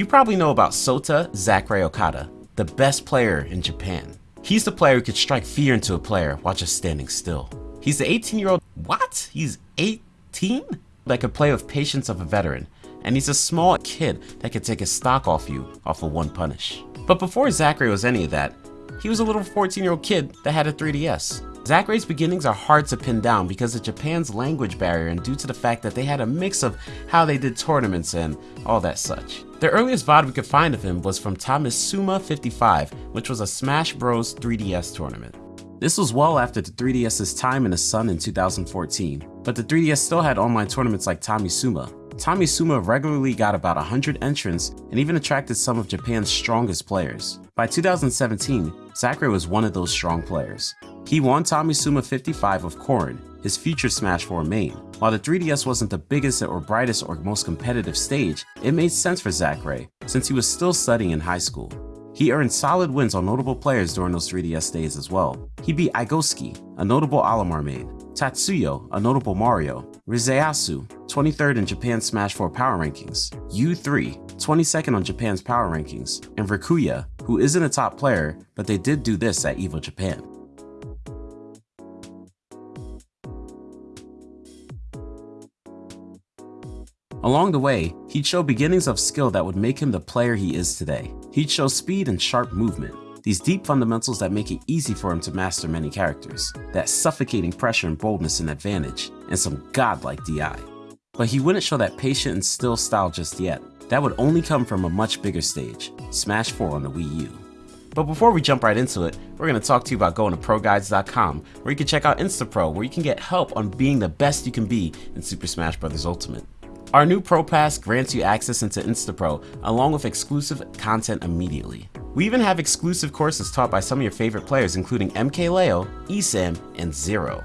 You probably know about Sota Zackray Okada, the best player in Japan. He's the player who could strike fear into a player while just standing still. He's the 18 year old, what? He's 18? That could play with patience of a veteran, and he's a small kid that could take a stock off you off of one punish. But before Zackray was any of that, he was a little 14 year old kid that had a 3DS. Zackray's beginnings are hard to pin down because of Japan's language barrier and due to the fact that they had a mix of how they did tournaments and all that such. The earliest VOD we could find of him was from Tamisuma 55, which was a Smash Bros 3DS tournament. This was well after the 3DS's time in the sun in 2014, but the 3DS still had online tournaments like Tamisuma. Tamisuma regularly got about 100 entrants and even attracted some of Japan's strongest players. By 2017, Zackray was one of those strong players. He won Tamisuma 55 of Corrin, his future Smash 4 main. While the 3DS wasn't the biggest or brightest or most competitive stage, it made sense for Zackray, since he was still studying in high school. He earned solid wins on notable players during those 3DS days as well. He beat Igosuke, a notable Olimar main, Tatsuyo, a notable Mario, Rizeasu, 23rd in Japan's Smash 4 Power Rankings, U3, 22nd on Japan's Power Rankings, and Rikuya, who isn't a top player, but they did do this at EVO Japan. Along the way, he'd show beginnings of skill that would make him the player he is today. He'd show speed and sharp movement, these deep fundamentals that make it easy for him to master many characters, that suffocating pressure and boldness and advantage, and some godlike DI. But he wouldn't show that patient and still style just yet. That would only come from a much bigger stage, Smash 4 on the Wii U. But before we jump right into it, we're going to talk to you about going to ProGuides.com, where you can check out InstaPro, where you can get help on being the best you can be in Super Smash Bros. Ultimate. Our new Pro Pass grants you access into InstaPro, along with exclusive content immediately. We even have exclusive courses taught by some of your favorite players including MKLeo, ESAM, and Zero.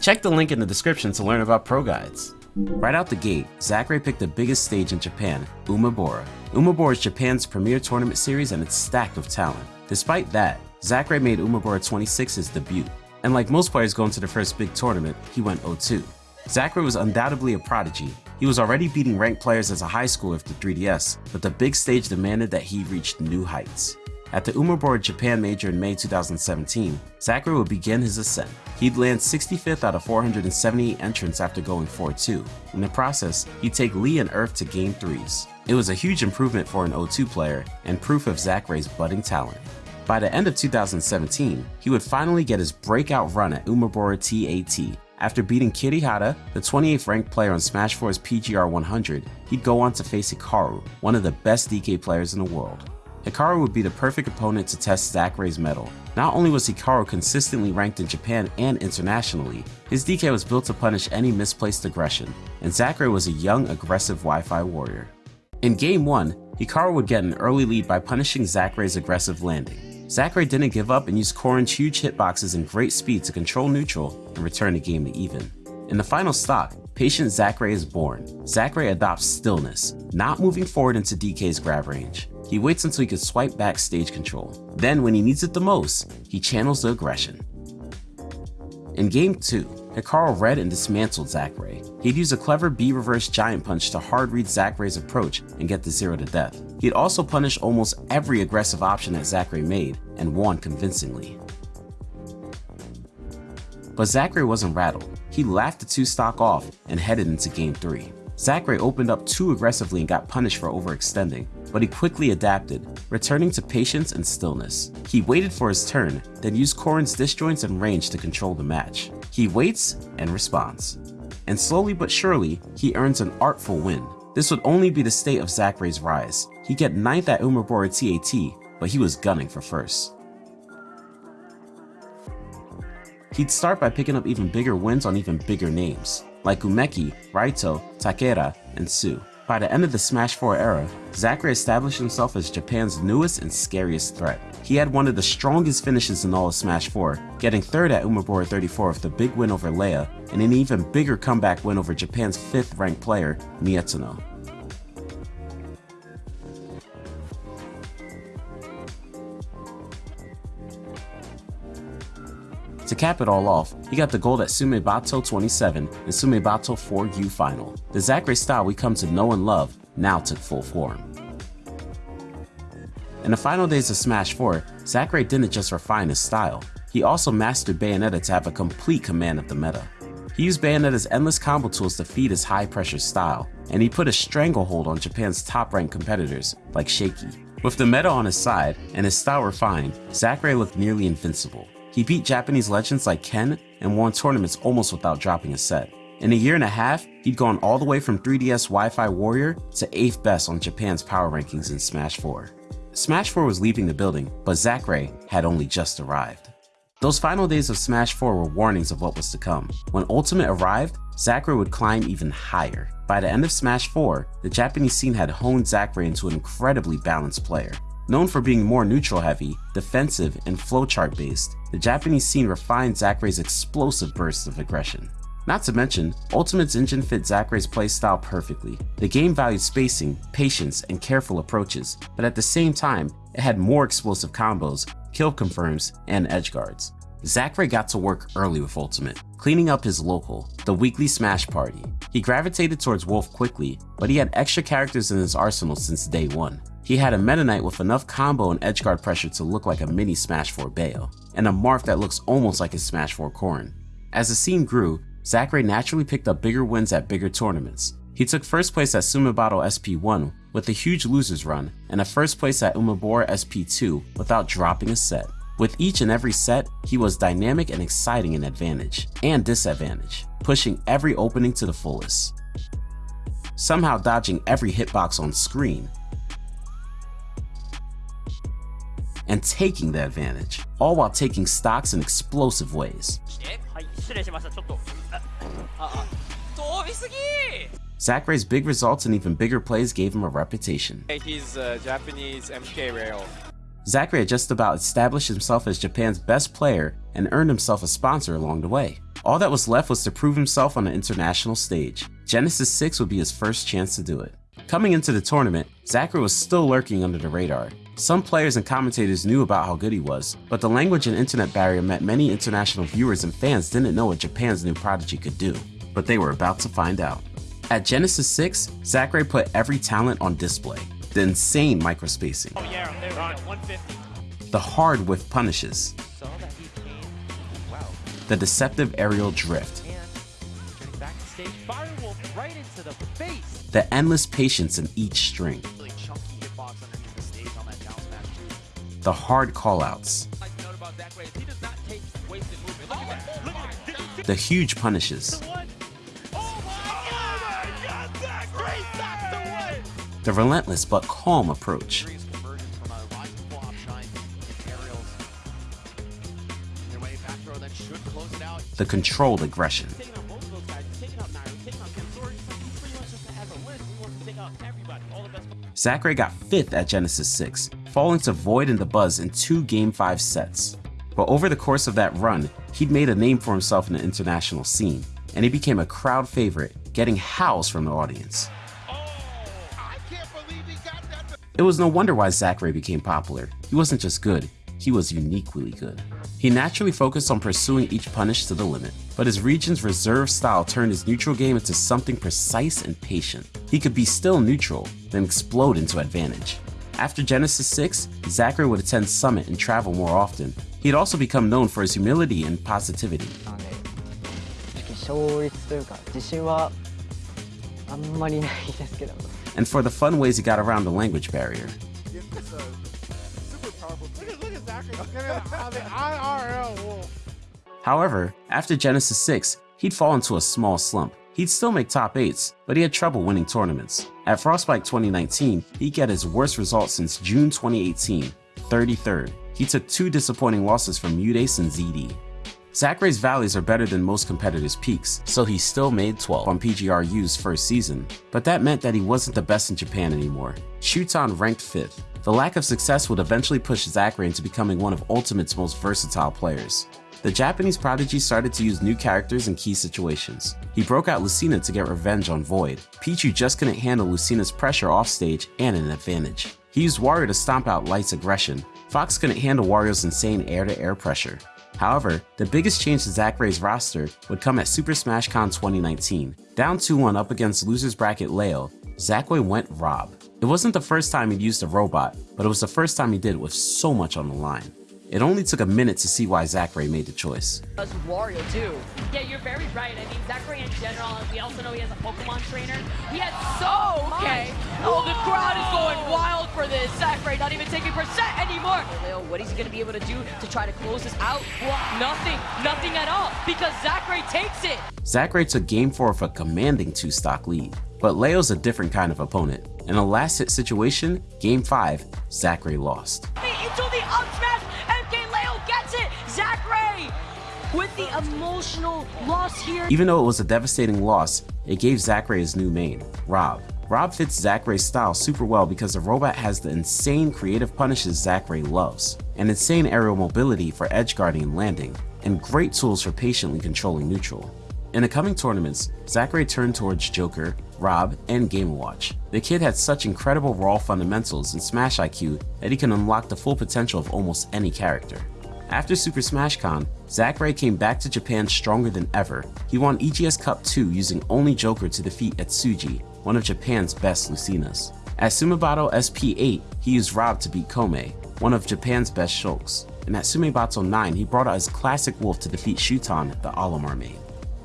Check the link in the description to learn about Pro Guides. Right out the gate, Zackray picked the biggest stage in Japan, Umebura. Umebura is Japan's premier tournament series and it's stacked with talent. Despite that, Zackray made Umebura 26 his debut, and like most players going to the first big tournament, he went 0-2. Zackray was undoubtedly a prodigy. He was already beating ranked players as a high schooler with the 3DS, but the big stage demanded that he reach new heights. At the Umebura Japan Major in May 2017, Zackray would begin his ascent. He'd land 65th out of 478 entrants after going 4-2. In the process, he'd take Lee and Earth to Game 3s. It was a huge improvement for an 0-2 player and proof of Zackray's budding talent. By the end of 2017, he would finally get his breakout run at Umebura TAT. After beating Kirihara, the 28th ranked player on Smash 4's PGR 100, he'd go on to face Hikaru, one of the best DK players in the world. Hikaru would be the perfect opponent to test Zackray's mettle. Not only was Hikaru consistently ranked in Japan and internationally, his DK was built to punish any misplaced aggression, and Zackray was a young, aggressive Wi-Fi warrior. In Game 1, Hikaru would get an early lead by punishing Zackray's aggressive landing. Zackray didn't give up and used Corrin's huge hitboxes and great speed to control neutral and return the game to even. In the final stock, patient Zackray is born. Zackray adopts stillness, not moving forward into DK's grab range. He waits until he can swipe back stage control. Then when he needs it the most, he channels the aggression. In game 2, Hikaru read and dismantled Zackray. He'd use a clever B-reverse giant punch to hard read Zackray's approach and get the 0 to death. He'd also punish almost every aggressive option that Zackray made and won convincingly. But Zackray wasn't rattled. He laughed the two stock off and headed into game 3. Zackray opened up too aggressively and got punished for overextending, but he quickly adapted, returning to patience and stillness. He waited for his turn, then used Corrin's disjoints and range to control the match. He waits and responds. And slowly but surely, he earns an artful win. This would only be the state of Zackray's rise. He'd get 9th at Umebura TAT, but he was gunning for first. He'd start by picking up even bigger wins on even bigger names like Umeki, Raito, Takeda, and Tsu. By the end of the Smash 4 era, Zackray established himself as Japan's newest and scariest threat. He had one of the strongest finishes in all of Smash 4, getting third at Umebura 34 with the big win over Leia, and an even bigger comeback win over Japan's 5th ranked player, Miyazuno. To cap it all off, he got the gold at Sumeibato 27 and Sumeibato 4U final. The Zackray style we come to know and love now took full form. In the final days of Smash 4, Zackray didn't just refine his style, he also mastered Bayonetta to have a complete command of the meta. He used Bayonetta's endless combo tools to feed his high pressure style, and he put a stranglehold on Japan's top ranked competitors like Shaky. With the meta on his side and his style refined, Zackray looked nearly invincible. He beat Japanese legends like Ken and won tournaments almost without dropping a set. In a year and a half, he'd gone all the way from 3DS Wi-Fi Warrior to 8th best on Japan's power rankings in Smash 4. Smash 4 was leaving the building, but Zackray had only just arrived. Those final days of Smash 4 were warnings of what was to come. When Ultimate arrived, Zackray would climb even higher. By the end of Smash 4, the Japanese scene had honed Zackray into an incredibly balanced player. Known for being more neutral heavy, defensive, and flowchart based, the Japanese scene refined Zackray's explosive bursts of aggression. Not to mention, Ultimate's engine fit Zackray's playstyle perfectly. The game valued spacing, patience, and careful approaches, but at the same time, it had more explosive combos, kill confirms, and edge guards. Zackray got to work early with Ultimate, cleaning up his local, the weekly Smash Party. He gravitated towards Wolf quickly, but he had extra characters in his arsenal since day one. He had a Meta Knight with enough combo and edgeguard pressure to look like a mini Smash 4 Bayo, and a Marth that looks almost like his Smash 4 Corrin. As the scene grew, Zackray naturally picked up bigger wins at bigger tournaments. He took first place at Sumibattle SP1 with a huge losers run, and a first place at Umebura SP2 without dropping a set. With each and every set, he was dynamic and exciting in advantage and disadvantage, pushing every opening to the fullest. Somehow dodging every hitbox on screen, and taking the advantage, all while taking stocks in explosive ways. Zackray's big results and even bigger plays gave him a reputation. He's a Japanese MKLeo. Zackray had just about established himself as Japan's best player and earned himself a sponsor along the way. All that was left was to prove himself on the international stage. Genesis 6 would be his first chance to do it. Coming into the tournament, Zackray was still lurking under the radar. Some players and commentators knew about how good he was, but the language and internet barrier meant many international viewers and fans didn't know what Japan's new prodigy could do. But they were about to find out. At Genesis 6, Zackray put every talent on display. The insane microspacing. Oh yeah, there we go. 150. The hard whiff punishes. Wow. The deceptive aerial drift. Right the. The endless patience in each string. Look hard callouts, The huge punishes. The relentless but calm approach. The controlled god, everybody. All the best. Zackray got 5th at Genesis 6, falling to Void and Dabuz in two Game 5 sets. But over the course of that run, he'd made a name for himself in the international scene, and he became a crowd favorite, getting howls from the audience. It was no wonder why Zackray became popular. He wasn't just good, he was uniquely good. He naturally focused on pursuing each punish to the limit, but his region's reserve style turned his neutral game into something precise and patient. He could be still neutral, then explode into advantage. After Genesis 6, Zackray would attend Summit and travel more often. He'd also become known for his humility and positivity. And for the fun ways he got around the language barrier. However, after Genesis 6, he'd fall into a small slump. He'd still make top 8s, but he had trouble winning tournaments. At Frostbite 2019, he'd get his worst result since June 2018, 33rd. He took two disappointing losses from MuteAce and ZD. Zackray's valleys are better than most competitors' peaks, so he still made 12 on PGRU's first season, but that meant that he wasn't the best in Japan anymore. Shuton ranked 5th. The lack of success would eventually push Zackray into becoming one of Ultimate's most versatile players. The Japanese prodigy started to use new characters in key situations. He broke out Lucina to get revenge on Void. Pichu just couldn't handle Lucina's pressure offstage and an advantage. He used Wario to stomp out Light's aggression. Fox couldn't handle Wario's insane air-to-air -air pressure. However, the biggest change to Zackray's roster would come at Super Smash Con 2019. Down 2-1 up against losers bracket Leo, Zackray went Rob. It wasn't the first time he'd used a robot, but it was the first time he did it with so much on the line. It only took a minute to see why Zackray made the choice. Does Wario too? Yeah, you're very right. I mean, Zackray in general, we also know he has a Pokemon trainer. He has so okay. Oh, the crowd is going wild for this. Zackray not even taking percent anymore. Leo, what is he going to be able to do to try to close this out? Nothing. Nothing at all because Zackray takes it. Zackray took game 4 with a commanding 2-stock lead, but Leo's a different kind of opponent. In a last hit situation, game 5, Zackray lost. With the emotional loss here. Even though it was a devastating loss, it gave Zackray his new main, Rob. Rob fits Zackray's style super well because the robot has the insane creative punishes Zackray loves, and insane aerial mobility for edge guarding and landing, and great tools for patiently controlling neutral. In the coming tournaments, Zackray turned towards Joker, Rob, and Game Watch. The kid had such incredible raw fundamentals and Smash IQ that he can unlock the full potential of almost any character. After Super Smash Con, Zackray came back to Japan stronger than ever. He won EGS Cup 2 using only Joker to defeat Etsuji, one of Japan's best Lucinas. At Sumo Battle SP8, he used Rob to beat Kome, one of Japan's best Shulks. And at Sume Battle 9, he brought out his classic Wolf to defeat Shuton, the Olimar main.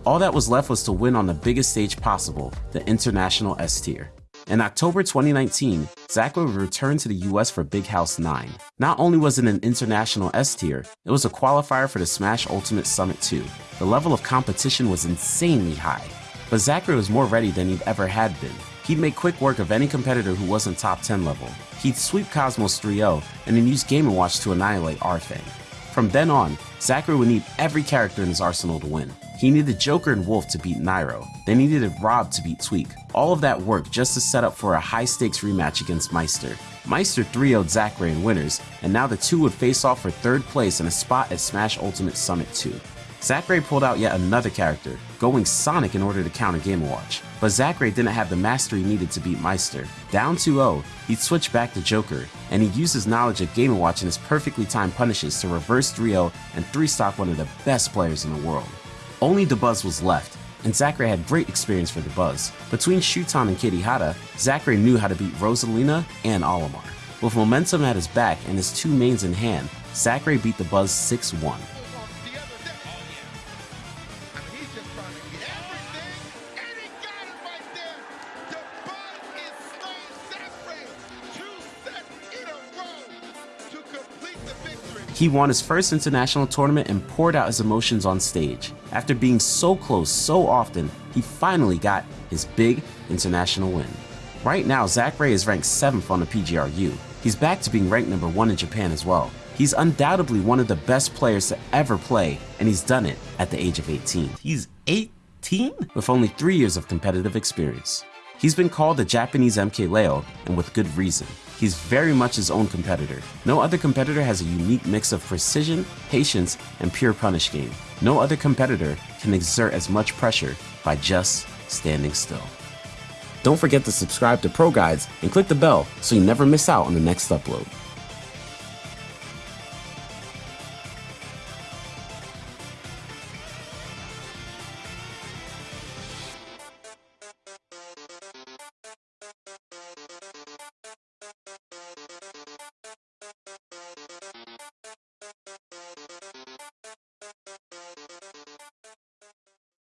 All that was left was to win on the biggest stage possible, the International S tier. In October 2019, Zackray would return to the US for Big House 9. Not only was it an international S tier, it was a qualifier for the Smash Ultimate Summit 2. The level of competition was insanely high, but Zackray was more ready than he'd ever had been. He'd make quick work of any competitor who wasn't top 10 level. He'd sweep Cosmos 3-0 and then use Game & Watch to annihilate Arfang. From then on, Zackray would need every character in his arsenal to win. He needed Joker and Wolf to beat Nairo, They needed Rob to beat Tweek. All of that worked just to set up for a high stakes rematch against Meister. Meister 3-0'd Zackray in winners, and now the two would face off for third place and a spot at Smash Ultimate Summit 2. Zackray pulled out yet another character, going Sonic in order to counter Game Watch, but Zackray didn't have the mastery needed to beat Meister. Down 2-0, he'd switch back to Joker, and he'd use his knowledge of Game Watch and his perfectly timed punishes to reverse 3-0 and 3-stock one of the best players in the world. Only Dabuz was left, and Zackray had great experience for Dabuz. Between Shuton and Kirihara, Zackray knew how to beat Rosalina and Olimar. With momentum at his back and his two mains in hand, Zackray beat Dabuz 6-1. He won his first international tournament and poured out his emotions on stage. After being so close so often, he finally got his big international win. Right now, Zackray is ranked 7th on the PGRU. He's back to being ranked number 1 in Japan as well. He's undoubtedly one of the best players to ever play, and he's done it at the age of 18. He's 18? With only 3 years of competitive experience. He's been called the Japanese MK Leo, and with good reason. He's very much his own competitor. No other competitor has a unique mix of precision, patience, and pure punish game. No other competitor can exert as much pressure by just standing still. Don't forget to subscribe to Pro Guides and click the bell so you never miss out on the next upload.